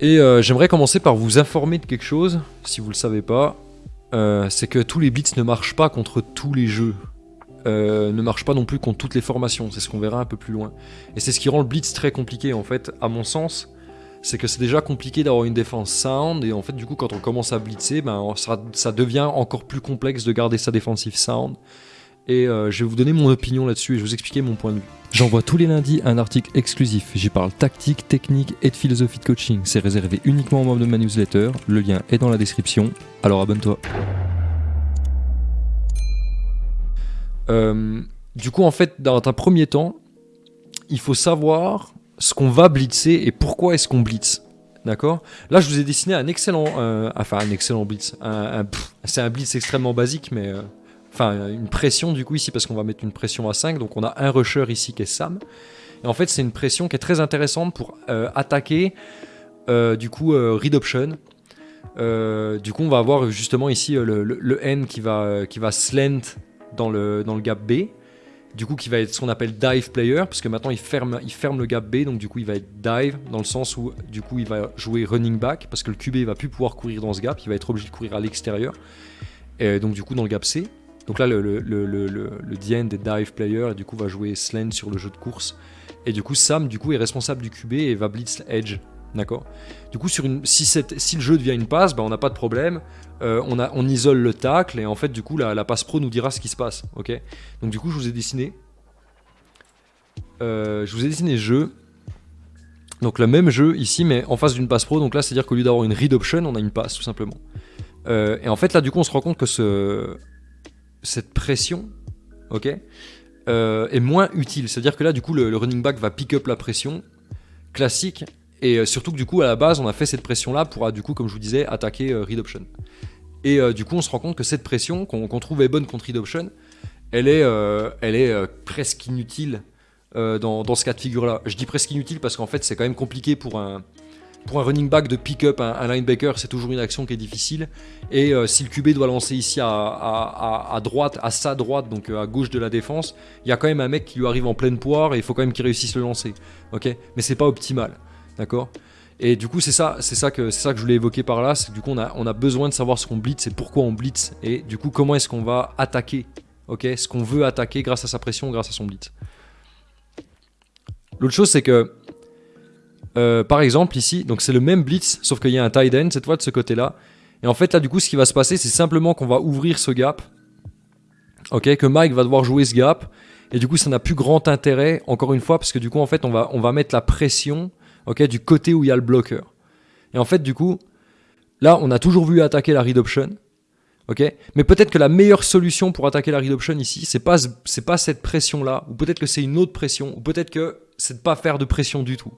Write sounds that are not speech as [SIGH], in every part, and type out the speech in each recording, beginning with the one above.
Et euh, j'aimerais commencer par vous informer de quelque chose, si vous le savez pas. Euh, c'est que tous les blitz ne marchent pas contre tous les jeux. Euh, ne marchent pas non plus contre toutes les formations, c'est ce qu'on verra un peu plus loin. Et c'est ce qui rend le blitz très compliqué en fait, à mon sens, c'est que c'est déjà compliqué d'avoir une défense sound, et en fait du coup quand on commence à blitzer, ben, ça, ça devient encore plus complexe de garder sa défensive sound. Et euh, je vais vous donner mon opinion là-dessus et je vais vous expliquer mon point de vue. J'envoie tous les lundis un article exclusif. J'y parle tactique, technique et de philosophie de coaching. C'est réservé uniquement aux membres de ma newsletter. Le lien est dans la description. Alors abonne-toi. Euh, du coup, en fait, dans un premier temps, il faut savoir ce qu'on va blitzer et pourquoi est-ce qu'on blitz. D'accord? Là, je vous ai dessiné un excellent, euh, enfin un excellent blitz. Un- un- pff, c'est un blitz extrêmement basique, mais enfin une pression du coup ici parce qu'on va mettre une pression à 5. Donc on a un rusher ici qui est Sam. Et en fait, c'est une pression qui est très intéressante pour euh, attaquer euh, du coup euh, read option. Du coup, on va avoir justement ici le, N qui va, qui va slant dans le, dans le gap B. Du coup, qui va être ce qu'on appelle dive player, parce que maintenant il ferme, il ferme le gap B, donc du coup il va être dive dans le sens où du coup il va jouer running back, parce que le QB va plus pouvoir courir dans ce gap, il va être obligé de courir à l'extérieur. Et donc du coup dans le gap C. Donc là le, le, le, des dive player et du coup va jouer slant sur le jeu de course. Et du coup Sam du coup est responsable du QB et va blitz edge. D'accord? Du coup sur si, le jeu devient une passe, bah, on n'a pas de problème. Euh, on, isole le tacle et en fait du coup la, passe pro nous dira ce qui se passe. Ok? Donc du coup je vous ai dessiné. Euh, je vous ai dessiné le jeu. Donc le même jeu ici mais en face d'une passe pro. Donc là c'est à dire qu'au lieu d'avoir une read option on a une passe tout simplement. Euh, et en fait là du coup on se rend compte que ce, cette pression, ok, euh, est moins utile. C'est-à-dire que là du coup le, running back va pick up la pression classique et euh, surtout que du coup à la base on a fait cette pression là pour euh, du coup comme je vous disais attaquer euh, read option. Et du coup on se rend compte que cette pression qu'on qu'on trouvait bonne contre read option, elle est, presque inutile dans, dans ce cas de figure là. Je dis presque inutile parce qu'en fait c'est quand même compliqué pour un pour un running back de pick-up un, un linebacker, c'est toujours une action qui est difficile. Et euh, si le QB doit lancer ici à, droite, à sa droite, donc euh, à gauche de la défense, il y a quand même un mec qui lui arrive en pleine poire et il faut quand même qu'il réussisse le lancer. Ok? Mais c'est pas optimal. D'accord? Et du coup, c'est ça, c'est ça que c'est ça que je voulais évoquer par là. C'est du coup, on a, on a besoin de savoir ce qu'on blitz et pourquoi on blitz. Et du coup, comment est-ce qu'on va attaquer? Ok? Ce qu'on veut attaquer grâce à sa pression, grâce à son blitz. L'autre chose, c'est que euh, par exemple, ici, donc c'est le même blitz, sauf qu'il y a un tight end cette fois de ce côté-là. Et en fait, là, du coup, ce qui va se passer, c'est simplement qu'on va ouvrir ce gap. Ok, que Mike va devoir jouer ce gap. Et du coup, ça n'a plus grand intérêt, encore une fois, parce que du coup, en fait, on va, on va mettre la pression ok, du côté où il y a le bloqueur. Et en fait, du coup, là, on a toujours vu attaquer la read option. Ok, mais peut-être que la meilleure solution pour attaquer la read option ici, c'est pas, pas cette pression-là, ou peut-être que c'est une autre pression, ou peut-être que c'est de pas faire de pression du tout.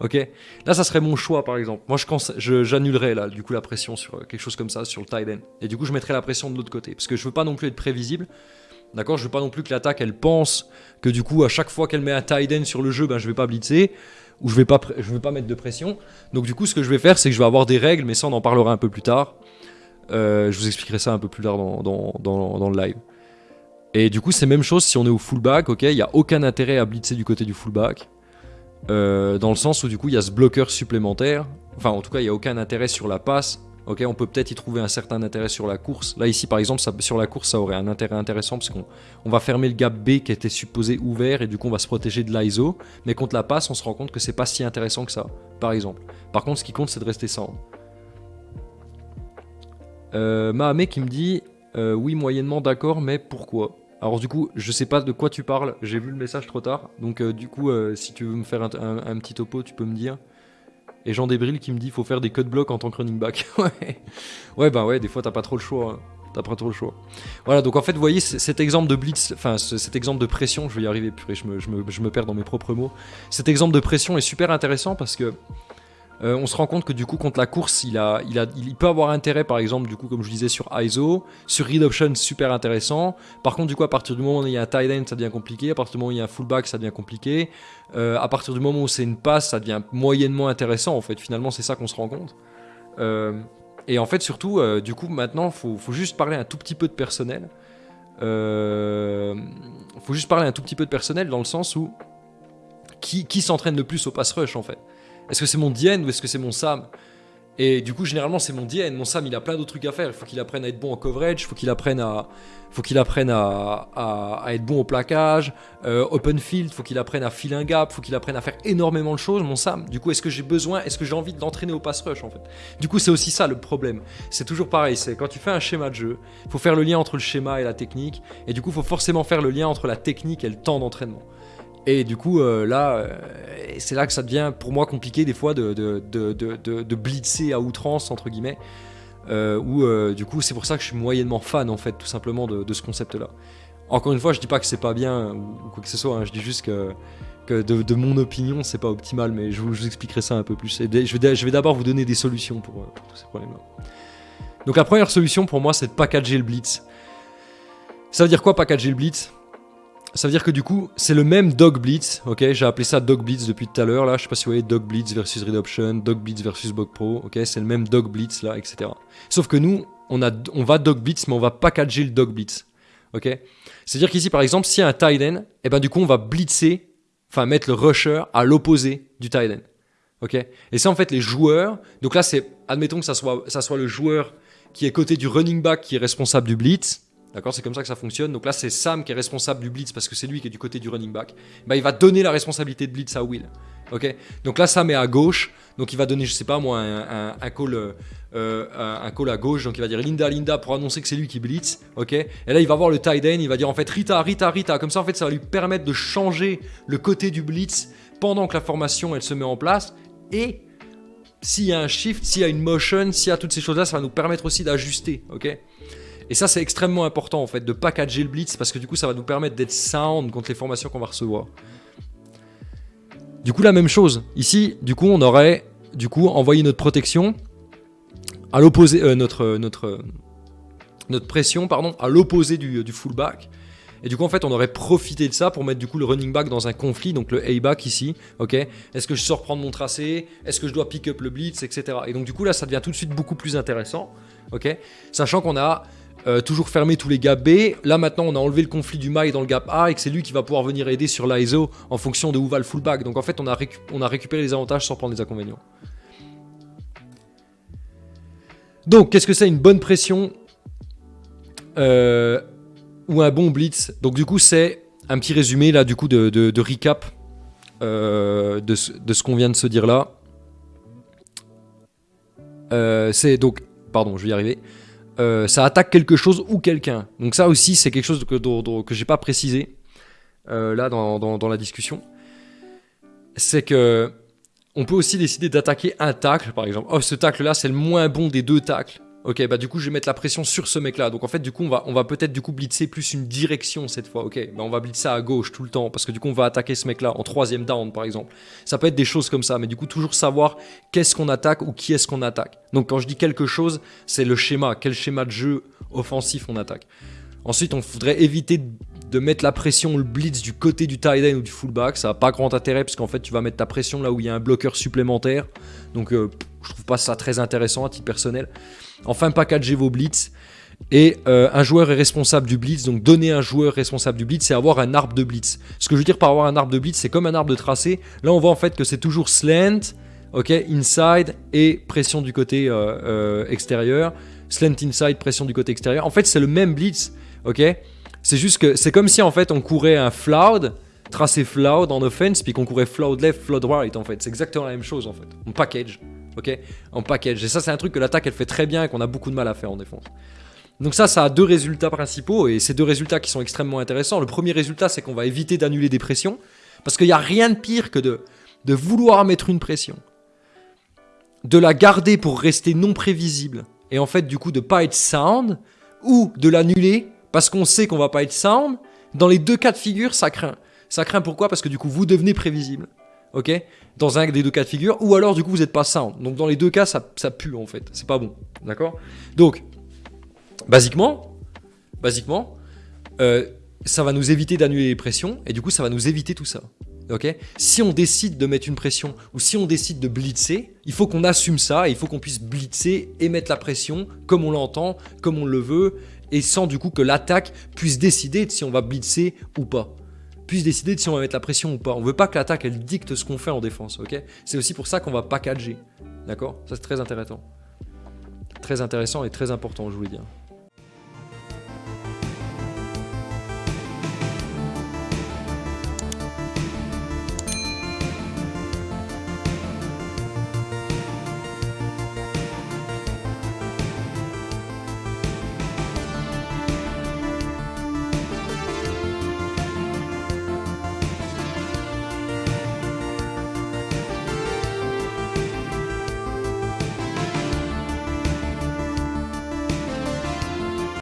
Ok, là ça serait mon choix par exemple. Moi j'annulerais là du coup la pression sur euh, quelque chose comme ça sur le tight end. Et du coup je mettrais la pression de l'autre côté parce que je veux pas non plus être prévisible. D'accord, je veux pas non plus que l'attaque elle pense que du coup à chaque fois qu'elle met un tight end sur le jeu, ben je vais pas blitzer ou je vais pas, je vais pas mettre de pression. Donc du coup ce que je vais faire c'est que je vais avoir des règles, mais ça on en parlera un peu plus tard. Euh, je vous expliquerai ça un peu plus tard dans, dans, dans, le live. Et du coup c'est même chose si on est au fullback, ok, il y a aucun intérêt à blitzer du côté du fullback. Euh, dans le sens où du coup il y a ce bloqueur supplémentaire. Enfin en tout cas il n'y a aucun intérêt sur la passe. Ok, on peut peut-être y trouver un certain intérêt sur la course. Là ici par exemple sur la course ça aurait un intérêt intéressant parce qu'on on va fermer le gap B qui était supposé ouvert et du coup on va se protéger de l'ISO. Mais contre la passe on se rend compte que c'est pas si intéressant que ça par exemple. Par contre ce qui compte c'est de rester sound. Euh, Mahamé qui me dit euh, oui moyennement d'accord mais pourquoi? Alors du coup, je sais pas de quoi tu parles, j'ai vu le message trop tard, donc euh, du coup, euh, si tu veux me faire un, petit topo, tu peux me dire. Et Jean Débril qui me dit faut faire des cut blocs en tant que running back. [LAUGHS] ouais, bah ouais, des fois t'as pas trop le choix. hein. T'as pas trop le choix. Voilà, donc en fait, vous voyez cet exemple de blitz, enfin ce- cet exemple de pression, je vais y arriver, purée, je je me perds dans mes propres mots. Cet exemple de pression est super intéressant parce que euh, on se rend compte que du coup contre la course, il, a, il, a, il peut avoir intérêt par exemple du coup comme je disais sur ISO, sur read option super intéressant. Par contre du coup à partir du moment où il y a un tight end ça devient compliqué, à partir du moment où il y a un fullback ça devient compliqué, Euh, à partir du moment où c'est une passe ça devient moyennement intéressant en fait. Finalement c'est ça qu'on se rend compte. Euh, et en fait surtout du coup maintenant faut, faut juste parler un tout petit peu de personnel. Faut juste parler un tout petit peu de personnel dans le sens où qui, qui s'entraîne le plus au pass rush en fait? Est-ce que c'est mon Dien ou est-ce que c'est mon Sam? Et du coup, généralement, c'est mon Dien. Mon Sam, il a plein d'autres trucs à faire. Il faut qu'il apprenne à être bon en coverage, il faut qu'il apprenne à, faut qu'il apprenne à, être bon au plaquage, euh, open field, faut qu'il apprenne à filer un gap, faut qu'il apprenne à faire énormément de choses, mon Sam. Du coup, est-ce que j'ai besoin, est-ce que j'ai envie de l'entraîner au pass rush en fait? Du coup, c'est aussi ça le problème. C'est toujours pareil, c'est quand tu fais un schéma de jeu, il faut faire le lien entre le schéma et la technique, et du coup, il faut forcément faire le lien entre la technique et le temps d'entraînement. Et du coup, euh, là, euh, c'est là que ça devient pour moi compliqué des fois de, de, de, de, de blitzer à outrance, entre guillemets. Euh, où euh, du coup c'est pour ça que je suis moyennement fan en fait tout simplement de, ce concept là. Encore une fois je dis pas que c'est pas bien ou, quoi que ce soit, hein, je dis juste que, que de, mon opinion c'est pas optimal mais je vous, expliquerai ça un peu plus. Et je vais, d'abord vous donner des solutions pour, pour tous ces problèmes là. Donc la première solution pour moi c'est de packager le blitz. Ça veut dire quoi packager le blitz? Ça veut dire que du coup, c'est le même Dog Blitz, ok? J'ai appelé ça Dog Blitz depuis tout à l'heure, là, je sais pas si vous voyez Dog Blitz versus Red Option, Dog Blitz versus Bug Pro, ok? C'est le même Dog Blitz, là, etc. Sauf que nous, on, a, on va Dog Blitz, mais on va packager le Dog Blitz, ok? C'est-à-dire qu'ici, par exemple, s'il y a un et eh ben du coup, on va blitzer, enfin mettre le rusher à l'opposé du tight end, ok? Et c'est en fait les joueurs, donc là, c'est, admettons que ça soit, ça soit le joueur qui est côté du running back qui est responsable du blitz, D'accord C'est comme ça que ça fonctionne. Donc là, c'est Sam qui est responsable du blitz parce que c'est lui qui est du côté du running back. Bah, il va donner la responsabilité de blitz à Will. Ok? Donc là, Sam est à gauche. Donc il va donner, je sais pas moi, un, call, euh, un call à gauche. Donc il va dire Linda, Linda pour annoncer que c'est lui qui blitz. Ok? Et là, il va voir le tight end. Il va dire en fait Rita, Rita, Rita. Comme ça, en fait, ça va lui permettre de changer le côté du blitz pendant que la formation elle se met en place. Et s'il y a un shift, s'il y a une motion, s'il y a toutes ces choses-là, ça va nous permettre aussi d'ajuster. Ok? Et ça, c'est extrêmement important en fait de packager le blitz parce que du coup, ça va nous permettre d'être sound contre les formations qu'on va recevoir. Du coup, la même chose. Ici, du coup, on aurait du coup envoyé notre protection à l'opposé, euh, notre, notre, notre pression pardon, à l'opposé du, du fullback. Et du coup, en fait, on aurait profité de ça pour mettre du coup le running back dans un conflit, donc le A-back ici, ok? Est-ce que je sors prendre mon tracé? Est-ce que je dois pick up le blitz, etc. Et donc, du coup, là, ça devient tout de suite beaucoup plus intéressant, ok? Sachant qu'on a euh, toujours fermé tous les gaps B. Là maintenant on a enlevé le conflit du mail dans le gap A et que c'est lui qui va pouvoir venir aider sur l'ISO en fonction de où va le fullback. Donc en fait on a, récupéré les avantages sans prendre les inconvénients. Donc qu'est-ce que c'est une bonne pression euh, ou un bon blitz? Donc du coup c'est un petit résumé là du coup de, recap euh, de, de, ce qu'on vient de se dire là. C'est donc, pardon je vais y arriver. Euh, ça attaque quelque chose ou quelqu'un. Donc ça aussi, c'est quelque chose que, que, que j'ai pas précisé euh, là dans, dans, dans, la discussion. C'est que on peut aussi décider d'attaquer un tacle, par exemple. Oh, ce tacle-là, c'est le moins bon des deux tacles. Ok, bah du coup, je vais mettre la pression sur ce mec-là. Donc en fait, du coup, on va, peut-être du coup blitzer plus une direction cette fois. Ok, bah on va blitzer à gauche tout le temps parce que du coup, on va attaquer ce mec-là en troisième down, par exemple. Ça peut être des choses comme ça, mais du coup, toujours savoir qu'est-ce qu'on attaque ou qui est-ce qu'on attaque. Donc quand je dis quelque chose, c'est le schéma. Quel schéma de jeu offensif on attaque. Ensuite, on voudrait éviter de mettre la pression, le blitz du côté du tight end ou du fullback. Ça n'a pas grand intérêt parce qu'en fait, tu vas mettre ta pression là où il y a un bloqueur supplémentaire. Donc, euh, je trouve pas ça très intéressant à titre personnel. Enfin, packager vos blitz. Et euh, un joueur est responsable du blitz, donc donner un joueur responsable du blitz, c'est avoir un arbre de blitz. Ce que je veux dire par avoir un arbre de blitz, c'est comme un arbre de tracé. Là, on voit en fait que c'est toujours slant, ok, inside et pression du côté euh, extérieur. Slant inside, pression du côté extérieur. En fait, c'est le même blitz, ok. C'est juste que c'est comme si en fait on courait un floud, tracé floud en offense, puis qu'on courait floud left, floud right en fait. C'est exactement la même chose en fait. On package ok? En package. Et ça, c'est un truc que l'attaque, elle fait très bien et qu'on a beaucoup de mal à faire en défense. Donc ça, ça a deux résultats principaux, et ces deux résultats qui sont extrêmement intéressants. Le premier résultat, c'est qu'on va éviter d'annuler des pressions, parce qu'il n'y a rien de pire que de, de vouloir mettre une pression, de la garder pour rester non prévisible, et en fait, du coup, de pas être sound, ou de l'annuler, parce qu'on sait qu'on va pas être sound. Dans les deux cas de figure, ça craint. Ça craint pourquoi? Parce que du coup, vous devenez prévisible ok? Dans un des deux cas de figure, ou alors du coup vous n'êtes pas sound. Donc dans les deux cas, ça, ça pue en fait, c'est pas bon, d'accord? Donc, basiquement, basiquement, euh, ça va nous éviter d'annuler les pressions, et du coup ça va nous éviter tout ça. ok? Si on décide de mettre une pression, ou si on décide de blitzer, il faut qu'on assume ça, et il faut qu'on puisse blitzer et mettre la pression comme on l'entend, comme on le veut, et sans du coup que l'attaque puisse décider de si on va blitzer ou pas. puisse décider de si on va mettre la pression ou pas. On veut pas que l'attaque elle dicte ce qu'on fait en défense, ok? C'est aussi pour ça qu'on va packager, d'accord? Ça c'est très intéressant. Très intéressant et très important, je voulais dire.